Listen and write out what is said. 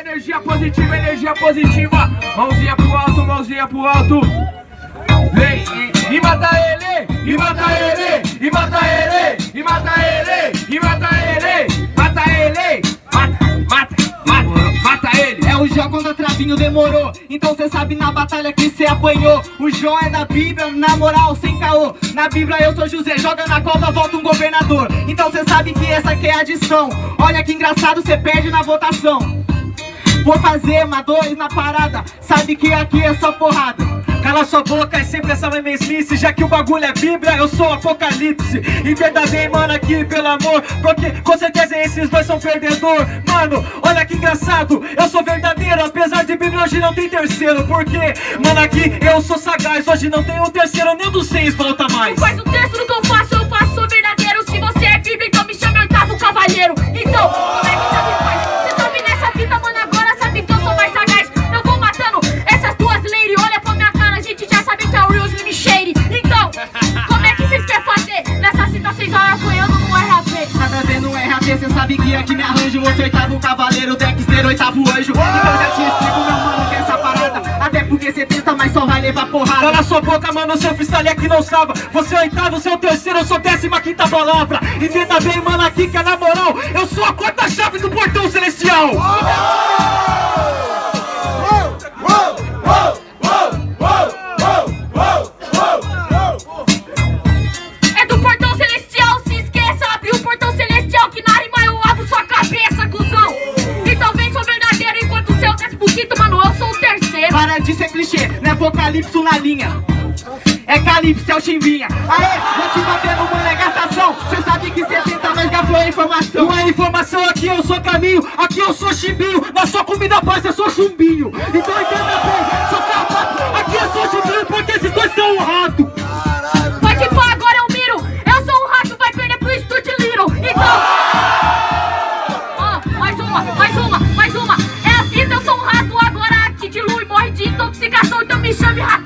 energia positiva, energia positiva. Mãozinha pro alto, mãozinha pro alto. Vem e, e mata ele, e mata ele, e mata ele, e mata ele, e mata ele, mata ele, mata, mata, mata, mata ele. É o Jó contra Travinho, demorou. Então cê sabe na batalha que cê apanhou. O Jó é da Bíblia, na moral, sem caô. Na Bíblia eu sou José, joga na cova, volta um governador. Então cê sabe que essa aqui é a adição. Olha que engraçado, cê perde na votação Vou fazer uma dois na parada. Sabe que aqui é só porrada. Cala sua boca, é sempre essa mesmice. Já que o bagulho é Bíblia, eu sou Apocalipse. E verdadeiro, mano, aqui, pelo amor. Porque com certeza esses dois são perdedor. Mano, olha que engraçado. Eu sou verdadeiro, apesar de Bíblia hoje não tem terceiro. Porque, mano, aqui eu sou sagaz. Hoje não tem o terceiro, nem dos seis volta mais. Faz o terço do que eu faço, eu faço, verdadeiro. Se você é Bíblia, então me chame oitavo cavaleiro. Então, Então, como é que vocês querem fazer? Nessa cita vocês olham apanhando no RAP Nada a ver no RAP, cê sabe que aqui me arranjo. Você oitavo cavaleiro, Dexter, oitavo anjo. Então já te explico, meu mano, que é essa parada Até porque cê tenta, mas só vai levar porrada. Cala sua boca, mano, seu freestyle aqui não salva. Você é oitavo, seu terceiro, eu sou décima quinta palavra. Entenda bem, mano, aqui que é na moral. Eu sou a quarta chave do portão celestial. É nada disso é clichê, não é apocalipse na linha. É calipse, é o chimbinha. Aê, vou te batendo, mano, é gastação Cê sabe que 60 nós gafou a informação. Não é informação, aqui eu sou caminho Aqui eu sou chimbinho, na sua comida paz eu sou chumbinho. Então entenda bem, sou carpato Aqui eu sou chumbinho porque esses dois são um rato. Mas tipo, agora eu miro. Eu sou um rato, vai perder pro Studio Little. Então... Ó, mais uma, mais então me chame rapaz.